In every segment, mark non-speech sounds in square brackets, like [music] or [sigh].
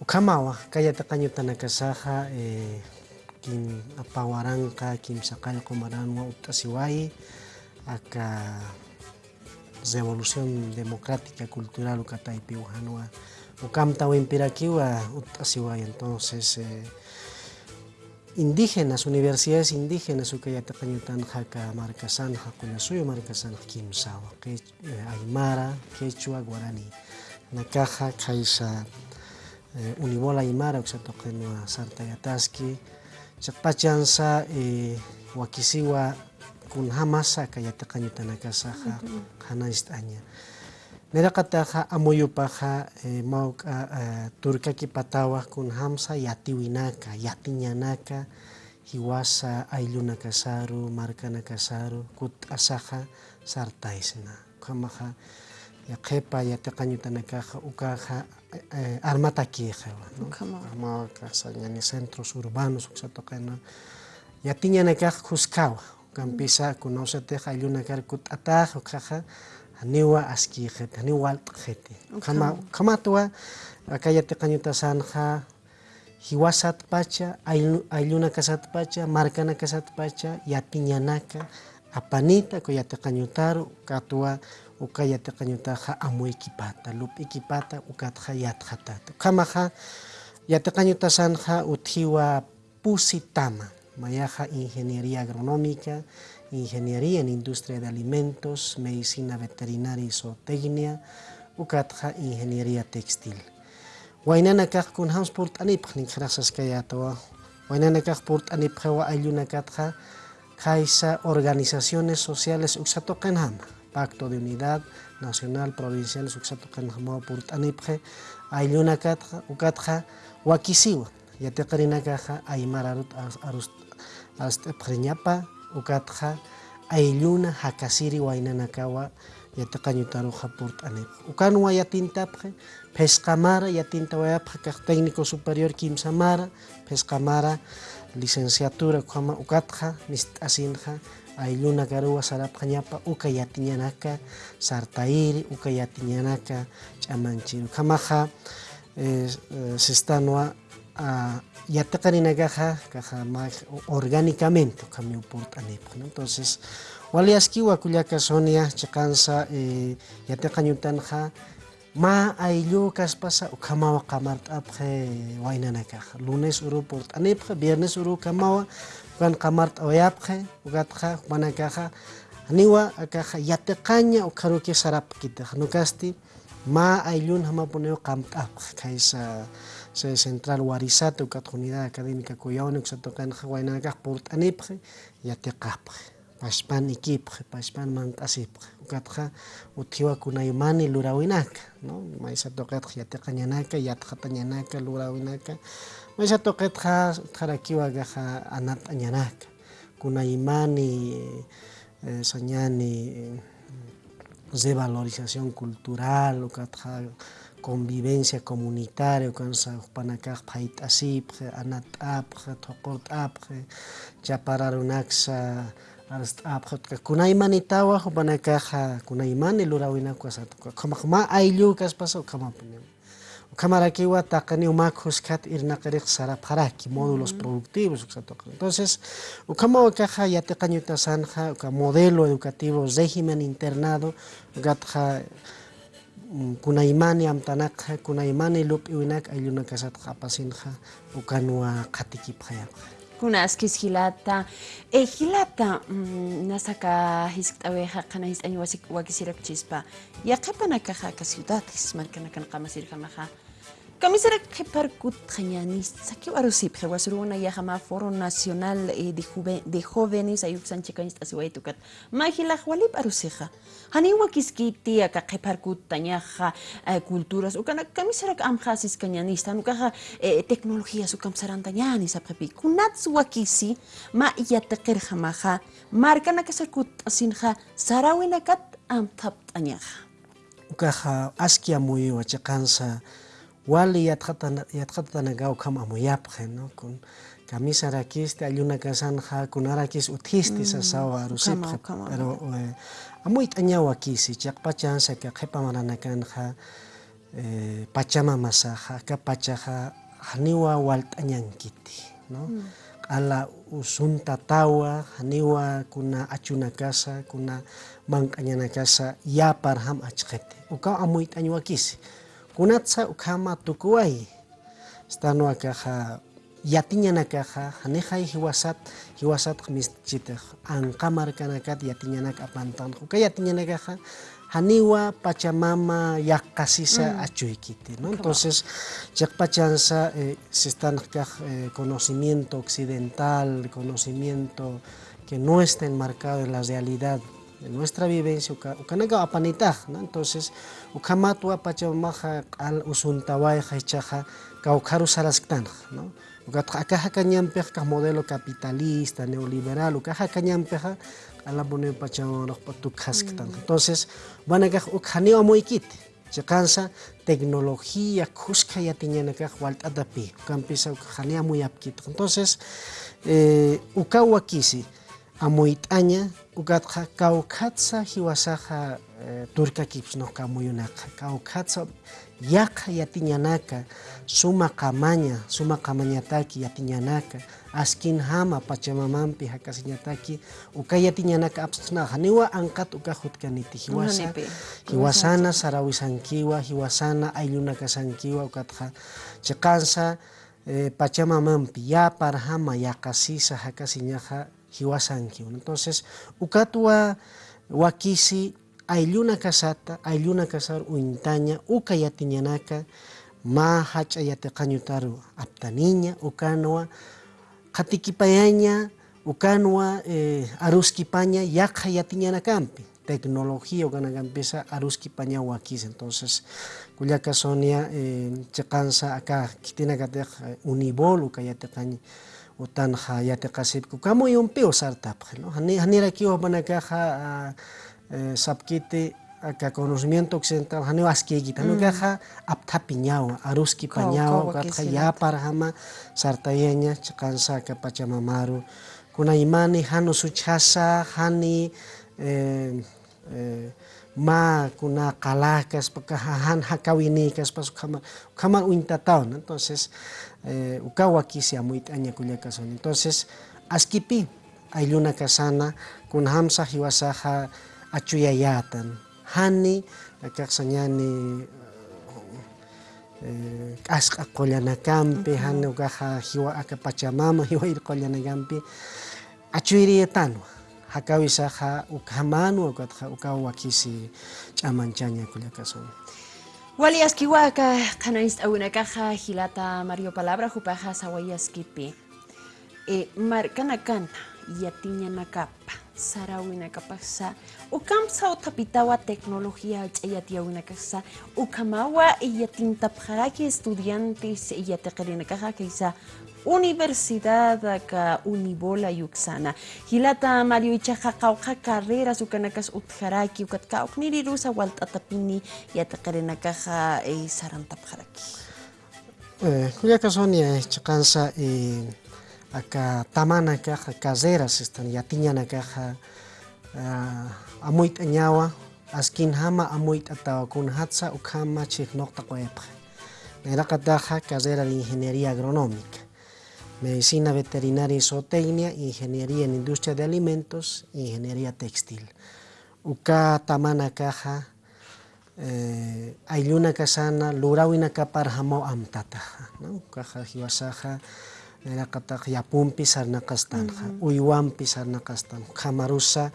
Ukamawa, kayata kañutanakasaja, eh, kim apawaranka, kim saqallqu maranwa ut'asiway, aka revolución democrática cultural ukataypi ujanwa ukamta wimpirakiwa ut'asiway entonces eh, indígenas, universidades indígenas ukayataqa ñutanqa markasanja Qullasuyu markasanja kimsawa eh, Aymara, Quechua, Guarani nakaja kaysa Eh, Uni bola imara ukshatokenwa sarta yataski e, eh, wakisiwa kunhamasaka yataqañutanacasaja hanaystaña neraqataqa e, eh, mawk'a turkaki patawaq kunhamsa yatiwinaka yatiñanaka hiwasa aylluna kasaru markana kasaru kut'asaqa sartaysina qhamaqa qhepa ya yataqañutanakaqa ukaha eh, armata queja, ¿no? armada casa ya ni centros urbanos, que se toca en ya tiña ne ka kampisa kunose te ka yuna kut ata ho ka ha, aniwa aski ke te kama kama tua, akaya te ka sanha san pacha, ayuna kasat pacha, marka na ka pacha, ya tiña apanita ko ya te ka tua uka yatiqañutaqa amuykipata, lup'ikipata ukataqa yatqatata. Kamaqa yatiqañutasanja uthiwa pusitama, mayaja ingeniería agronómica, ingeniería en industria de alimentos, medicina veterinaria y zootecnia, ukatja ingeniería textil. Wainana kaq kunhams purt'anipaq ninqrasas kayatawa. Wainana kaq purt'anipqawa aylluna katja kaisa organizaciones sociales uksatoqenhama. Pacto de Unidad Nacional Provincial uksatoqenhama purt'anipqe aylluna katja ukatja wakisiwa. Yatiqarinakaja aymararut arust'ipqriñapa ukatqa aylluna hakasiri waynanakawa yatiqañutaruqa purt'anipaq ukanwa yatintapqa pesqamara yatintawayapqa kaq técnico superior kimsamara pesqamara licenciatura ukama ukatqa nisht'asinqa aylluna karuwa sarapqa ñapa uka yatiñanaka sartayri uka yatiñanaka ch'amanchiru kamaqa eh, sistanwa uh, yataqirinakaqa kaqa orgánicamente kami uport'anipaq ¿no? entonces waliaskiwa kullaka Sonia chaqansa eh, yatiqañutanqa ma ayllu kaspasa ukamawa qamart'apqe waynanakaqa lunes uru port'anipqa viernes uru kamawa Kuanqa Marta uyapqa, ugatqa mana kaja niwa akaja yateqaña ukaruki sarapa kitaq nukasti ma aylluna mapuneo qamt'apqa kaysa central warisata ukat unidad académica cuyawni kusatoqanqa waynakaq purt'anipaq yateqapaq pashpan ikipqa pashpan mant'asipqa ukatqa uthiwakunaymani lurawinaka no maysa toqetqa yatiqañanaka yatqatañanaka lurawinaka. Maysa toqetqa qharakiwakaqa anat'añanaka. Kunaymani eh, sañani revalorización cultural ukatqa convivencia comunitaria ukansa hukpanakaq phayt'asipqa anat'apqa thuqurt'apqa chapararunaksa kunaymani kasatuqa qamaq ma ayllu kaspasa módulos productivos uksatuqa entonces uka modelo educativo régimen internado ukatqa kunaymani amtanaqa kunaymani lup'iwinaka aylluna kasataqa apasinqa ukanuwa qatikipaqyapaq kunashkish hilata e, eh, hilata mm, nasaka hisk'aweja eh, qana his'añi eh, wasi wakisirapichispa yaqapanakaja ciudades markanakanaqa masirqanaqa Camisera que parcut jañanis, saki warusip, que wasuruna yahama foro nacional de, juve, de jóvenes ayuk sanchicanis asiwaitukat. Mahila walip arusija. Hani wakiskiti aka que parcut tañaja culturas, ukana camisera amjasis cañanis, tanukaja tecnologías ukam sarantañanis aprepi. Kunats wakisi ma yateker jamaja, marcana que sakut asinja, sarawinakat am tap tañaja. Ukaja askia muy wachakansa wali yatqatanagaw kam amuyapqa no kun camisa rakiste ayuna kasanja kunarakis uthisti sasawa arusipqa pero eh, amuy t'añaw wakisi chaqpachansa ka qhipamaranakanqa eh, pachamamasaja ka pachaja haniwa walt'añankiti no q'ala usunta tawa haniwa kuna achunakasa kuna mank'añanakasa yapar ham achqete. Uka amuyt'añ wakisi kunatsa ukhama tukuway stano akaja yatiñanakaja hanejay hiwasat hiwasat mischitej. Anqamar kanakat yatiñanak apantan uka yatiñanakaja haniwa pachamama yaqqasisa achuykiti ¿no? entonces chaqpachansa eh, si están eh, conocimiento occidental conocimiento que no está enmarcado en la realidad de nuestra vivencia ukanaqa apanitaj ¿no? entonces ukamatua pachamamaja q'al usuntawayja ichaja kawqaru sarasqtanaj ¿no? Kañanpej kaq modelo capitalista neoliberal ukaja kañanpeja alabune pachamonojpa tukhasktan entonces wanakaj uk haniwa muykiti chiqansa tecnología kushka yatiñanakaj walt'atapi ukanpisa uk haniwa muyapkitaq entonces eh, uka wakisi amuyt'aña ukatqa kawkhatsa hiwasaja eh, turkakipis noqa muyunaqa kawkhatsa yaqa yatiñanaka suma qamaña suma qamañataki yatiñanaka. Askin hama pachamamampi hakasiñataki uka yatiñanaka apsqnaqa niwa anqat uka hutkaniti hiwasa hiwasana sarawisankiwa hiwasana ayllunakasankiwa ukatqa chiqansa eh, pachamamampi. Yapar hama yaqasisa hakasiñaja hiwasankiwan entonces ukatuwa wakisi aylluna kasata aylluna kasar uintaña uka yatiñanaka ma hacha yatiqañutaru aptaniña ukanuwa qatikipayaña ukanuwa eh, aruskipaña yaqa yatiñanakampi. Tecnología ukanakampiqa aruskipaña wakis. Entonces kullaka sonia eh, chiqansa acá kitinakatiq eh, unibol uka yatiqaña Utan utanha yatiqasipku kamu yumpi usartapqa ¿no? hanira kiwa bana ka ha e, sapkiti aka conocimiento occidental hanio askegita mm. nukaja aptapi ñawa aruskipa ñawa katja yaparjama sartayeña chaqansaka pachamamaru kuna imani hanu suchasa hani eh, ma kuna qalakas paka han hakawinikas pas ukama ukama uintatawan entonces eh, uka wakisi amuyt'aña kullakasun entonces askipi aylluna kasana kun hamsa hiwasaja achuyayatan. Hani kaqsañani eh, k'asqa qollanakampi hani ukaja hiwa aka pachamama [laughs] hiwayri qollanakampi achuyriyatanwa hakawisaja ukhamanwa ukatqa uka wakisi ch'amanchaña kullakasun Waliaskiwaka qanayst awinakaja hilata Mario Palabra hupaja sawayaskipi. E markanakanta yatiñanakapa sarawinakapaqsa ukamsa utapitawa tecnología ch'ayatiyawinakaqsa ukamawa iyatintapjaraki estudiantes iyatiqirinakaja kaysa Universidad ka Unibola yuksana. Hilata Mario ichaja qawqa carreras ukanakas utjaraki ukat kawqnirirusa walt'atapini yatiqirinakaja eh, sarantapjaraki. Eh, kullaka sonia chiqansa eh, aka tamana kaja caseras están yatiñana kaja uh, amuyta ñawa askin hama amuyta tawakun hatsa ukhama chiknoqta qoyapqa Neraqataja carrera de ingeniería agronómica medicina veterinaria y zootecnia ingeniería en industria de alimentos ingeniería textil. Uka tamana kaja eh, aylluna kasana lurawina kapar hamo amtataja no kaja hiwasaja niraqataq yapunpi sarnaqastanja uywanpi sarnaqastan qhamarusa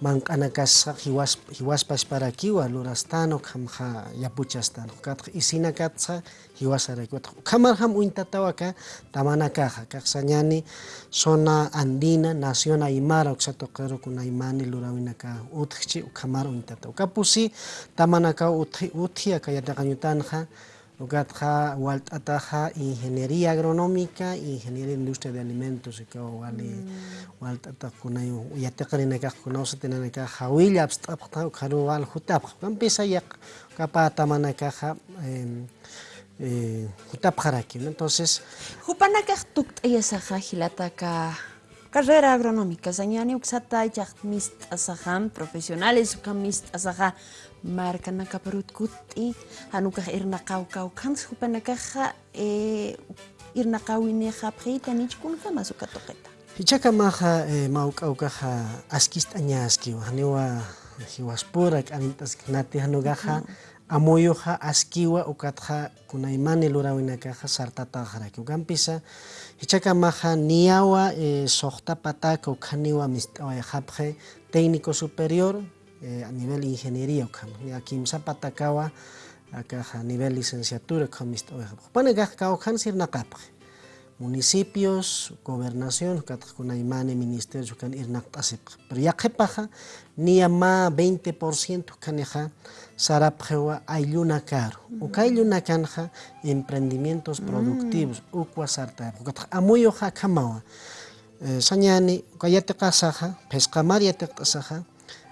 mankanakasqa hiwas hiwaspash parakiwa hamha hamja yapuchastanok kat isina kasqa hiwasaraykiwataq Kamar ham uintatawaqa tamanakaqa nyani zona andina nación aymara ukshatoqarukunaymani lurawinaka utqchi ukhamar uintata ukapusi tamanakaw utqi uthiya kayataqañutanja Ukatja walt'ataja ingeniería agronómica, ingeniería de industria de alimentos, ika wali walt'ata kunay yatiqrinakaq kunawsa tinanakaq hawilla abst'apqa ukharu wal hutapqa kampisa yaq kapa tamanakaja em, eh, hutapqaraki ¿no? Carrera agronómica sañani uksata ichaq mist'asajan profesionales uka mist'asaja markanaka parutkuti hanukaj irnaqawkawkans hupanakaja eh, irnaqawiniqa pqiyta nichkunqa masukatoqeta Hichaka maja eh, mauk'awkaja askista añaskiwa haniwa hiwaspura k'anitas nati hanugaja amoyoja askiwa ukatja kunaymani lurawinakaja sartataqaraki ukampisa hichaka maja niyawa eh, soqtapataka ukhaniwa mist'awayajapje técnico superior eh, a nivel ingeniería ukama ya kimsa patakawa akaja nivel licenciatura ukama mist'awayajapje panakaj kawkhan sirnaqapje municipios, gobernación, imani ministerios kan irnaqt'asipqa. Pero yaqipaqa niyama 20% kaneja sarapjewa aylluna caro. Uka aylluna kanja emprendimientos productivos, ukwa sartayapqa. Ukataq amuyuqa kamawa. Eh, sañani, yatiqasaqa, pesqamar yatiqt'asaqa,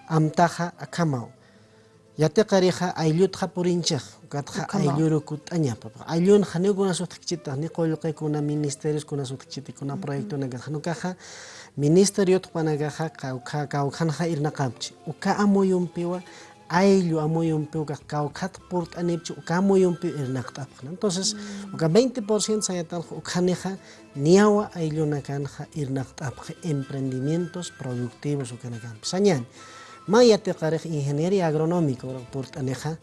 amtaqa akamaw. Yatiqariqa ayllutqa purinchaq. Katja aylluru kutañapa. Ayllun haneu kuna sutkichita, ni qoyuqe kuna ministerios kuna sutkichita, kuna proyecto naga. Hanu kaja ministerio tupanaga kauka kaukanja irnaqamchi. Uka amuyumpiwa ayllu amuyumpiwa kaukat purt anipchi uka amuyumpi irnaqtapqa. Entonces, uka 20% sayatan ukaneja niawa aylluna kanja irnaqtapqa emprendimientos productivos ukanakampi. Sañan. Maya teqariq ingeniería agronómica purt aneja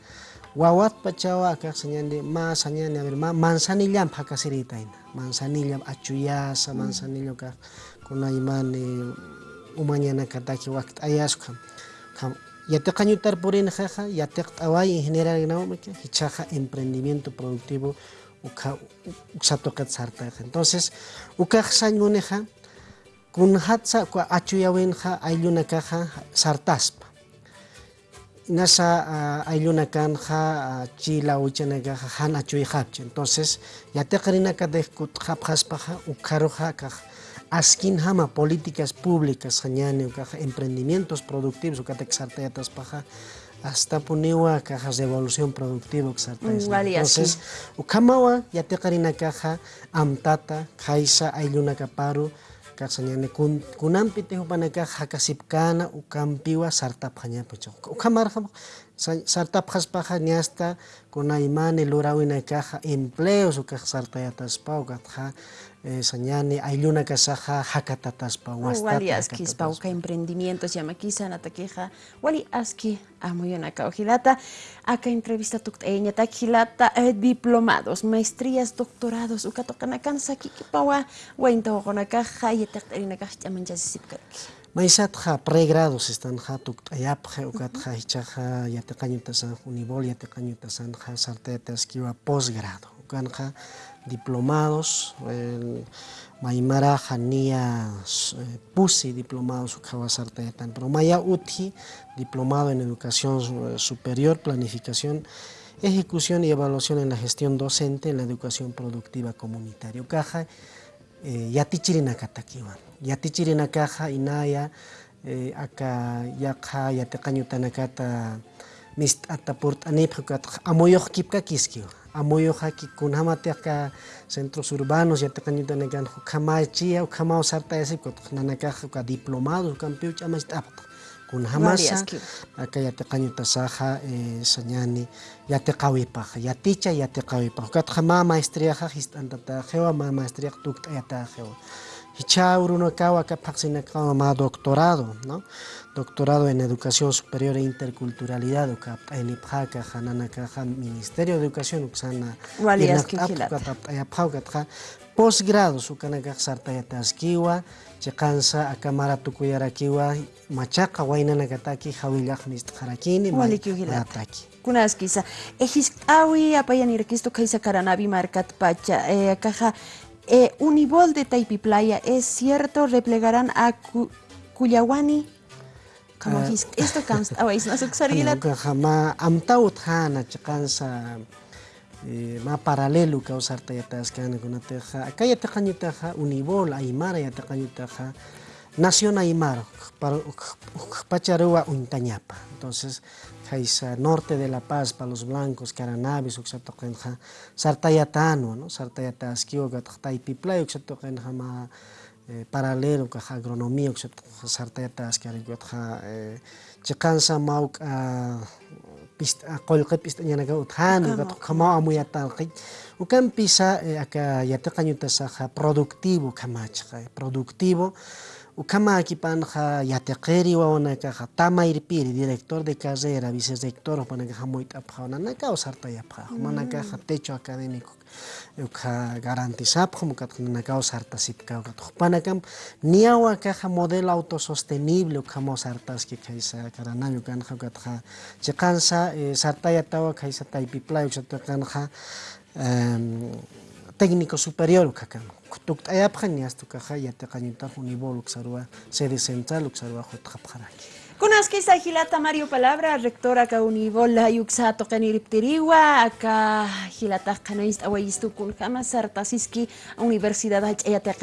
wawat pachawa akaq sañandi ma sañani a ver ma manzanillam hakasiritaina manzanillam achuyasa manzanillo kaq kuna imani umañana kataki waqt ayasqa yateqañutar purini jaja yateq t'away ingeniera agronómica hichaja emprendimiento productivo uka uksatoqet sartaqa entonces ukaq sañuneja kunhatsa achuyawinja aylluna kaja sartaspa. Nasa uh, aylluna kanja uh, chila uchanaga han achuy hapcha entonces yateqrinaka de hapjaspaja ukaruja kaj askin hama políticas públicas hañani ukaja emprendimientos productivos ukatek sartayataspaja hasta puniwa caja revolución productiva entonces ukamawa yateqrinakaja amtata kaisa aylluna kaparu kaksanyane kun kunampi tehu panaka hakasipkana ukam piwa sarta panya pucho ukamar kham sartapqaspaqa ñasta kunaymani lurawinaykaqa empleos ukaq sartayataspa ukatqa eh, sañani aylluna kasaqa hakatataspa wastata wali askispa uka emprendimientos llamakisa natakiqa wali aski amuyunaka ojilata aka entrevista tukt'eñata hilata eh, diplomados maestrías doctorados uka toqanakan sakikipawa waintawoqonakaqa yataqt'arinakaq ch'amanchasisipkarki Maisatja pregrados están ja tuktayapja ukatja hichaja yataqañutasan unibol yataqañutasan ja sartetasquiwa posgrado. Ukanja diplomados, el Maimara Jania eh, Pusi, diplomado su tan pero Maya Uti, diplomado en educación eh, superior, planificación, ejecución y evaluación en la gestión docente en la educación productiva comunitaria. Caja, eh, yatichirina yatichirinakaja inaya eh, aka yaqa yatacañutanakata mist'ata kipka katqa amuyoqkipqa kiskiwa amuyuq hakikunamantijqa centros urbanos yatacañutanakanja qhamachiya o qhamau sartayasipqa katqa nanakajqa ka diplomados campeoch amachit'apqa kunahamasa aka yatacañutasaqa eh, sañani yatiqawipaq yaticha yatiqawipaq katqa ma maestría hist'antatajewa ma ta tukt'ayatajewa ma doctorado, ¿no? Doctorado en Educación Superior e Interculturalidad, ukap'aynipqaqa hananakaqa Ministerio de Educación uksana irnaqt'apqatap'ayapqawkatqa posgrado sukanakaq sartayatasquiwa chiqansa akamara tukuyarakiwa machaqa waynanakataki hawillaq mistqarakini marataki kunaskisa ejisk'awi apayanirakisto kaysa karanavi markatpacha eh, akaja eh, Unibol de Taipiplaya, ¿es cierto? ¿Replegarán a Cuyawani? Como uh, esto cansa, a veces no se usaría. Jamás, amtaut hana, chicansa, ma paralelo causar tayatas que ana con teja. Acá ya te cañutaja, Unibol, Aymara ya te cañutaja, Nación Aymara, para Pacharua, Untañapa. Entonces, Jaisa norte de La Paz para los blancos, Caranavis, Uxatoqenja, Sartayatano, ¿no? Sartayataskio, Gataypiplay, Uxatoqenja, ma eh, paralelo, Caja agronomía, Uxatoqenja, Sartayataskio, Gatja, Chicansa, Mauk, pista qollqi p'istañanaqa uthani qatqa kama amuyatanqi ukan pisa eh, aka yatiqañutasaqa productivo kamachqa Ucama Aquipanja, Yatequeri, Wawanakaja, Tama Irpiri, director de carrera, vicerrector, Wawanakaja, Moitapja, Wananaka, Osarta Yapja, Wawanakaja, mm. techo académico, Uca garantizapja, Mukatanaka, Osarta Sipka, Upanakam, Niawa Kaja, modelo autosostenible, Ucama Osartas, que Kaisa, Karanami, Ucanja, Ucanja, Chekansa, eh, Sartaya Tawa, Kaisa Taipipla, Ucanja, técnico superior kakan unibol uksarua sede central Kunaski hilata Mario Palabra, rectora ka yuksa toqani riptiriwa, aka hilata kanais awayistu kun sartasiski universidad hachayate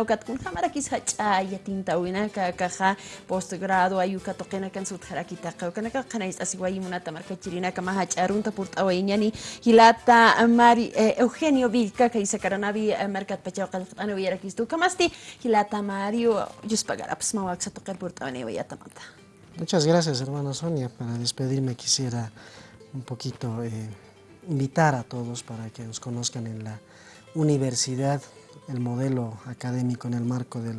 ukat kun kamara kis hachayatinta wina ka kaja postgrado ayuka toqena kan sut harakita ka kana ka kanais asiwayi munata marka chirina kama hacharunta purt awayinyani hilata Mari Eugenio Vilca ka isa karanabi markat pachaw qalqana wiyarakistu kamasti hilata Mario yuspagaraps mawak sa toqel purt awani wayatamanta. Muchas gracias, hermana Sonia. Para despedirme quisiera un poquito eh, invitar a todos para que nos conozcan en la universidad, el modelo académico en el marco del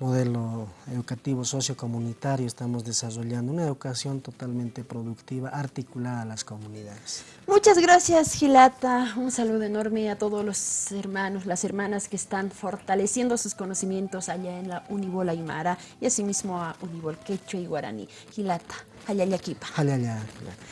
modelo educativo sociocomunitario estamos desarrollando una educación totalmente productiva, articulada a las comunidades. Muchas gracias Gilata, un saludo enorme a todos los hermanos, las hermanas que están fortaleciendo sus conocimientos allá en la Unibol Aymara y asimismo a Unibol Quechua y Guaraní. Gilata, Hayayaquipa. Hayaya.